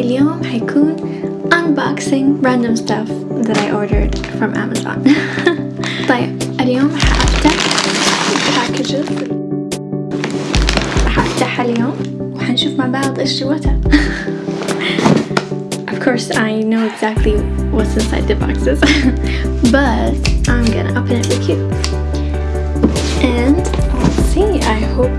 اليوم حيكون unboxing random stuff that I ordered from Amazon طيب اليوم حأفتح packages حأفتحها اليوم وحنشوف مع بعض ايش جواتها Of course I know exactly what's inside the boxes but I'm gonna open it with you and let's see I hope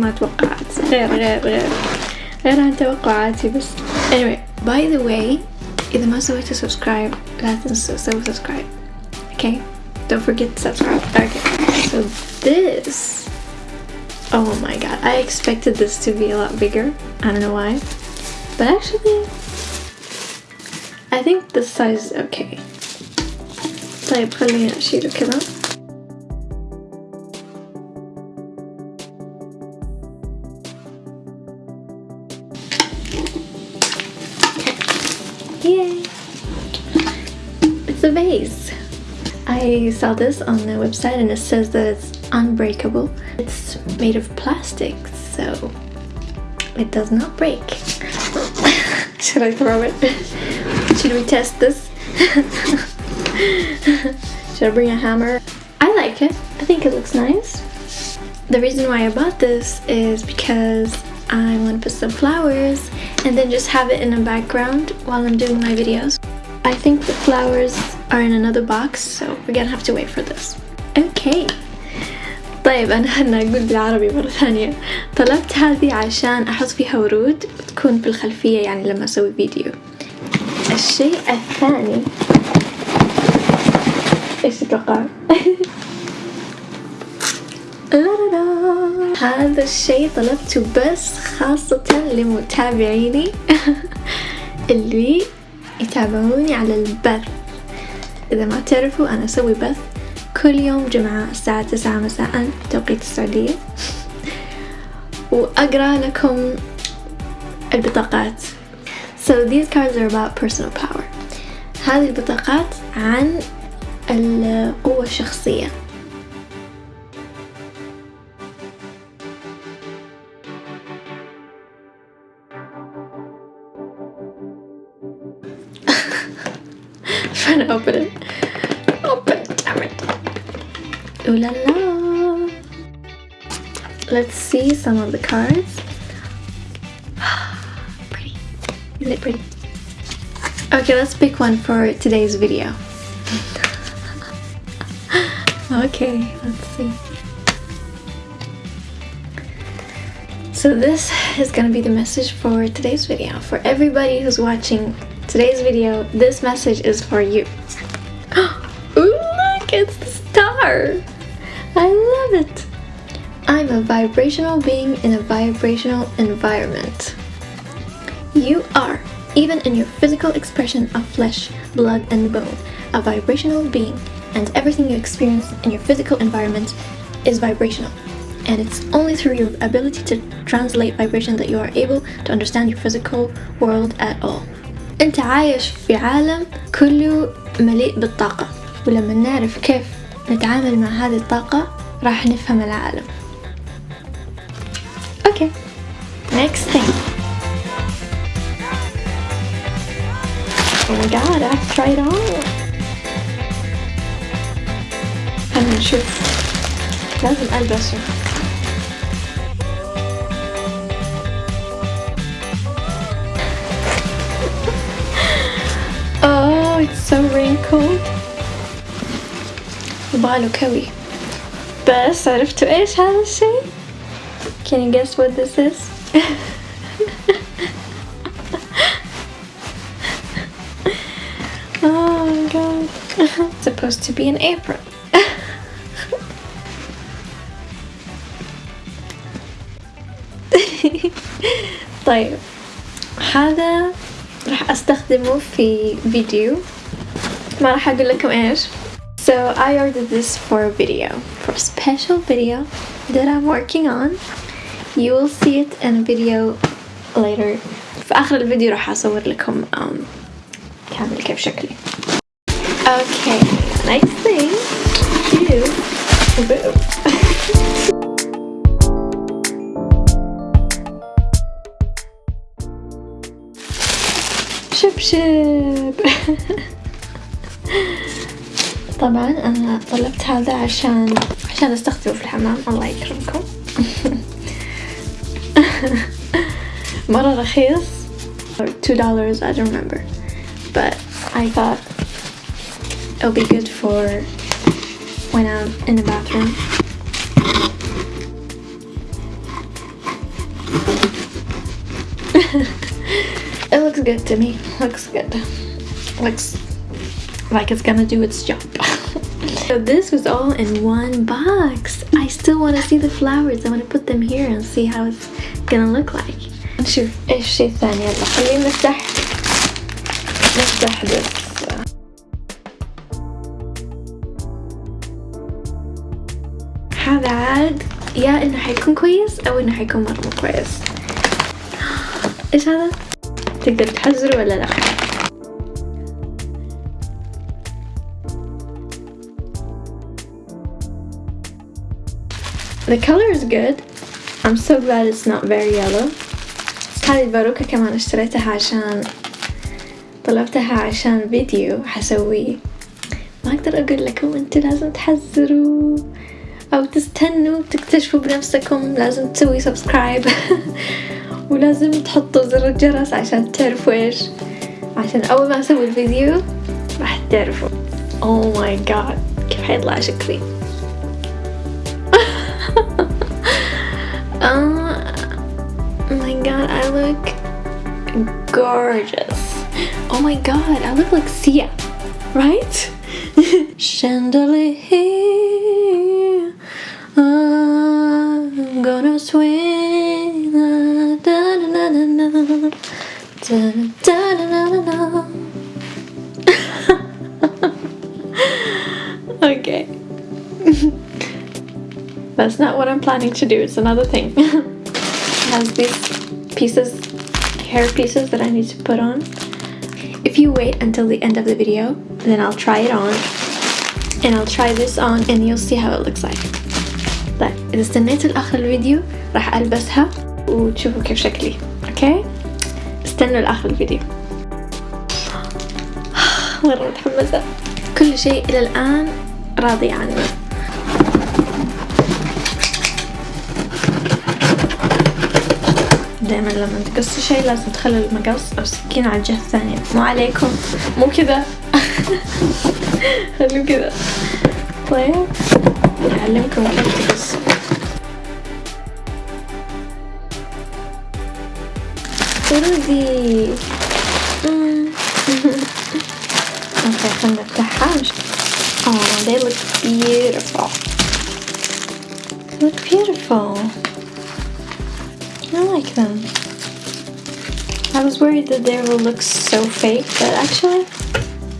ما توقعت غير غير غير غير عن توقعاتي بس anyway by the way إذا ما سويتوا subscribe لا تنسوا سووا subscribe okay don't forget to subscribe okay so this oh my god I expected this to be a lot bigger I don't know why but actually I think this size is okay طيب خليني أشيله كذا Yay! It's a vase. I saw this on the website and it says that it's unbreakable. It's made of plastic, so it does not break. Should I throw it? Should we test this? Should I bring a hammer? I like it. I think it looks nice. The reason why I bought this is because I want to put some flowers and then just have it in the background while I'm doing my videos. I think the flowers are in another box so we're gonna have to wait for this. Okay. طيب أنا هنا أقول بالعربي مرة ثانية طلبت هذه عشان أحط فيها ورود وتكون في الخلفية يعني لما أسوي فيديو الشيء الثاني ايش تتوقع؟ هذا الشيء طلبته بس خاصة لمتابعيني اللي يتابعوني على البث. إذا ما تعرفوا أنا أسوي بث كل يوم جمعة الساعة تسعة مساء توقيت السعودية. وأقرأ لكم البطاقات. So these cards are about personal power. هذه البطاقات عن القوة الشخصية. Trying to open it. Open it, damn it. Ooh la la. Let's see some of the cards. pretty. Isn't it pretty? Okay, let's pick one for today's video. okay, let's see. So this is gonna be the message for today's video. For everybody who's watching today's video, this message is for you. Ooh, look, it's the star. I love it. I'm a vibrational being in a vibrational environment. You are, even in your physical expression of flesh, blood, and bone, a vibrational being, and everything you experience in your physical environment is vibrational. And it's only through your ability to translate vibration that you are able to understand your physical world at all. أنت عايش في عالم كله مليء بالطاقة ولما نعرف كيف نتعامل مع هذه الطاقة راح نفهم العالم. Okay, next thing. Oh my god, I have to try it on خلينا نشوف لازم ألبسه. it's so wrinkled يبغاله كوي بس عرفتوا ايش هذا الشيء؟ Can you guess what this is? oh my god. It's supposed to be an apron. طيب هذا راح استخدمه في فيديو ما راح اقول لكم ايش So I ordered this for a video, for a special video that I'm working on. You will see it in a video later. في آخر الفيديو راح أصور لكم um, كامل كيف شكلي. Okay, next thing is شبشب طبعا أنا طلبت هذا عشان عشان استخدمه في الحمام الله يكرمكم مرة رخيص two dollars I don't remember but I thought it'll be good for when I'm in the bathroom good to me looks good looks like it's gonna do its job so this was all in one box I still want to see the flowers I want to put them here and see how it's gonna look like نشوف ايش الشيء الثاني يلا خلينا نفتح نفتح this هذا عاد يا انه حيكون كويس او انه حيكون مرة مو كويس ايش هذا؟ تقدر تحزره ولا لا؟ The color is good. I'm so glad it's not very yellow. هذه الباروكة كمان اشتريتها عشان طلبتها عشان فيديو حسويه ما أقدر أقول لكم أنتوا لازم تحذروا أو تستنوا تكتشفوا بنفسكم لازم تسوي سبسكرايب ولازم تحطوا زر الجرس عشان تعرفوا ايش عشان اول ما اسوي الفيديو راح تعرفوا oh my god كيف حيطلع شكلي oh my god I look gorgeous oh my god I look like Sia right chandelier I'm gonna swing okay that's not what I'm planning to do it's another thing it has these pieces hair pieces that I need to put on if you wait until the end of the video then I'll try it on and I'll try this on and you'll see how it looks like طيب إذا استنيتوا لآخر الفيديو راح ألبسها وتشوفوا كيف شكلي أوكي استنوا لآخر الفيديو. مرة متحمسة. كل شيء إلى الآن راضية عنه دائما لما تقصي شيء لازم تخلي المقص أو السكينة على الجهة الثانية. مو عليكم. مو كذا. خلوه كذا. طيب. أعلمكم كيف تقصوا رودي اوكي خلينا نفتحها Oh, they look beautiful. They look beautiful. I like them. I was worried that they will look so fake, but actually,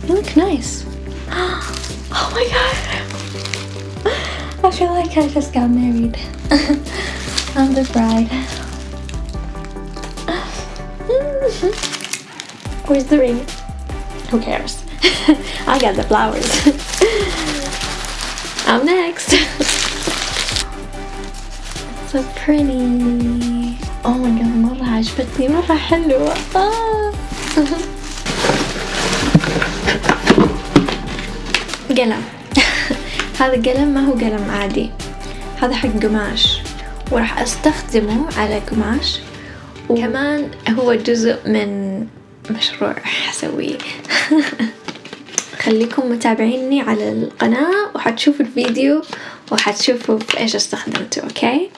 they look nice. Oh my god! I feel like I just got married. I'm the bride. Where's the ring? Who cares? I got the flowers. I'm next. so pretty. Oh my god مرة عجبتني مرة حلوة. قلم هذا قلم ما هو قلم عادي هذا حق قماش وراح أستخدمه على قماش وكمان هو جزء من مشروع حسويه. خليكم متابعيني على القناة وحتشوفوا الفيديو وحتشوفوا إيش استخدمته أوكي؟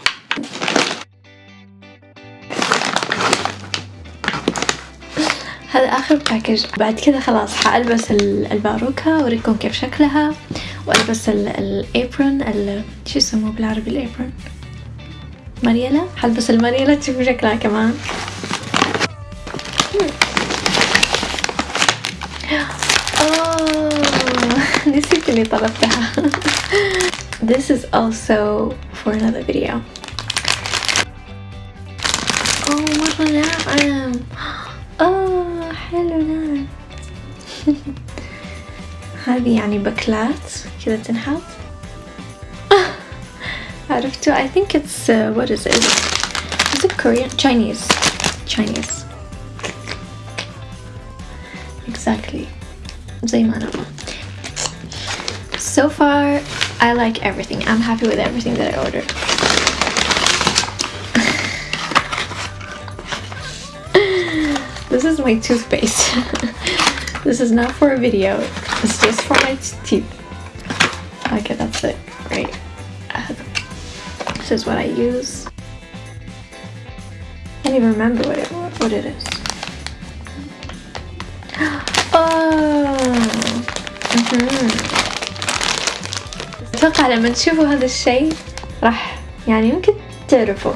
هذا آخر باكج بعد كذا خلاص حألبس الباروكة وأوريكم كيف شكلها وألبس الابرون شو يسموه بالعربي؟ الابرون مريلة حلبس المريلة تشوفوا شكلها كمان. نسيت إني طلبتها. This is also for another video. Oh مرة ناعم Oh حلو ناعم هذه يعني بكلات كذا تنحط. out of two. I think it's, uh, what is it? Is it Korean? Chinese. Chinese. Exactly. Zaymanama. So far, I like everything. I'm happy with everything that I ordered. this is my toothpaste. this is not for a video. It's just for my teeth. Okay, that's it. Right. This is what I use. Can't even remember what it what it is. Oh! أتوقع لما تشوفوا هذا الشيء راح يعني يمكن تعرفوا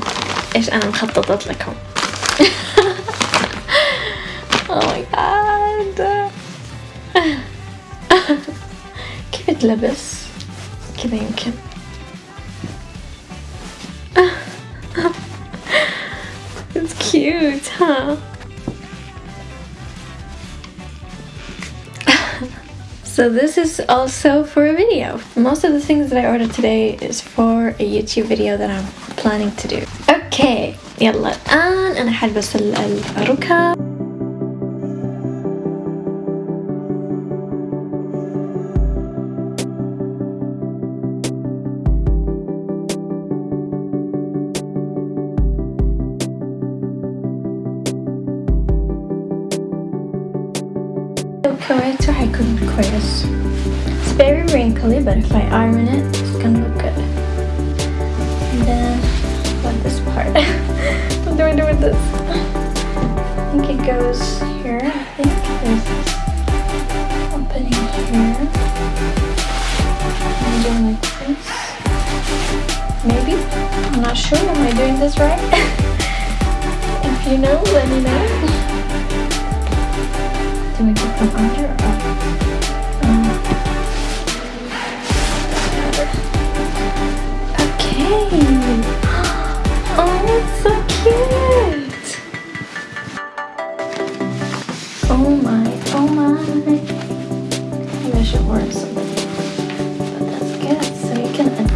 إيش أنا مخططت لكم. Oh my god! كيف تلبس؟ كذا يمكن. cute, huh? so this is also for a video. Most of the things that I ordered today is for a YouTube video that I'm planning to do. Okay, يلا الآن أنا حلبس الركب correct so I couldn't crease. It's very wrinkly but if I iron it, it's gonna look good. And then, what this part? what do I do with this? I think it goes here. I think there's this opening here. I'm doing like this. Maybe? I'm not sure. Am I doing this right? if you know, let me know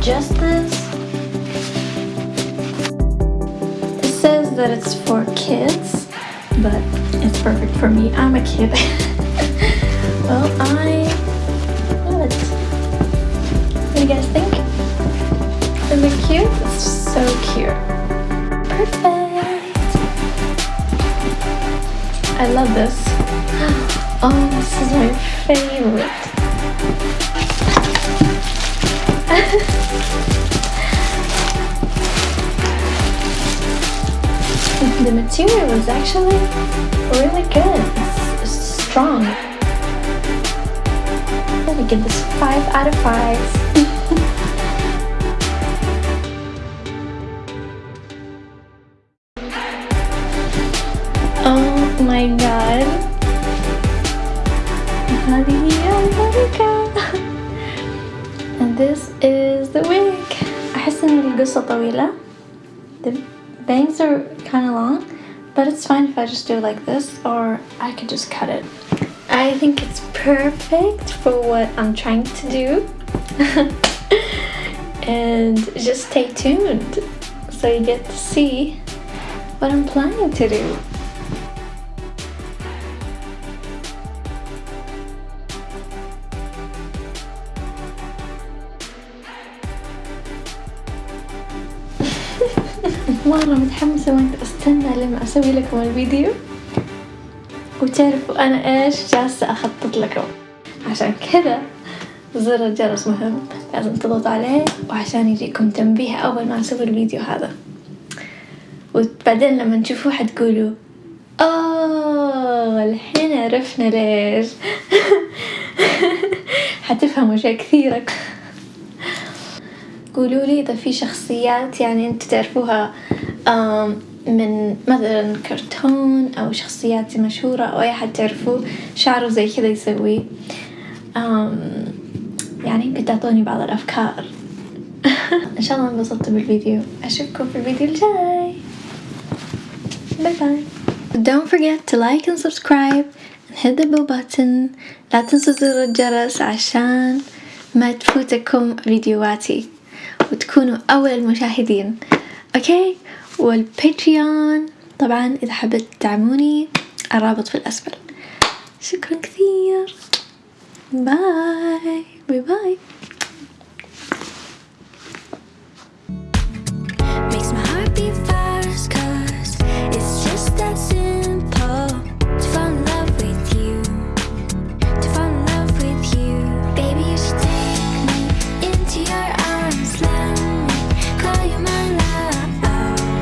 adjust this. It says that it's for kids, but it's perfect for me. I'm a kid. well, I love it. What do you guys think? Is it cute? It's so cute. Perfect. I love this. Oh, this is my favorite. the material is actually really good. It's, it's strong Let me give this five out of five. oh my god. هذه هي البركة. And this is the wig. أحس إن القصة طويلة. The bangs are kind of long, but it's fine if I just do it like this or I could just cut it. I think it's perfect for what I'm trying to do. and just stay tuned so you get to see what I'm planning to do. مرة متحمسة وانت استنى لما اسوي لكم الفيديو وتعرفوا أنا إيش جالسة أخطط لكم. عشان كذا زر الجرس مهم. لازم تضغط عليه وعشان يجيكم تنبيه أول ما أسوي الفيديو هذا. وبعدين لما تشوفوه حتقولوا اوه الحين عرفنا ليش. حتفهموا اشياء كثيرة قولوا لي إذا في شخصيات يعني أنتوا تعرفوها من مثلا كرتون أو شخصيات مشهورة أو أي حد تعرفوه شعره زي كذا يسوي. يعني يمكن تعطوني بعض الأفكار. إن شاء الله انبسطتوا بالفيديو. أشوفكم في الفيديو الجاي. باي باي Don't forget to like and subscribe and hit the bell button. لا تنسوا زر الجرس عشان ما تفوتكم فيديوهاتي. وتكونوا أول المشاهدين. أوكي والباتريون طبعا إذا حبيت تدعموني الرابط في الأسفل. شكرا كثير. باي باي باي cause it's just that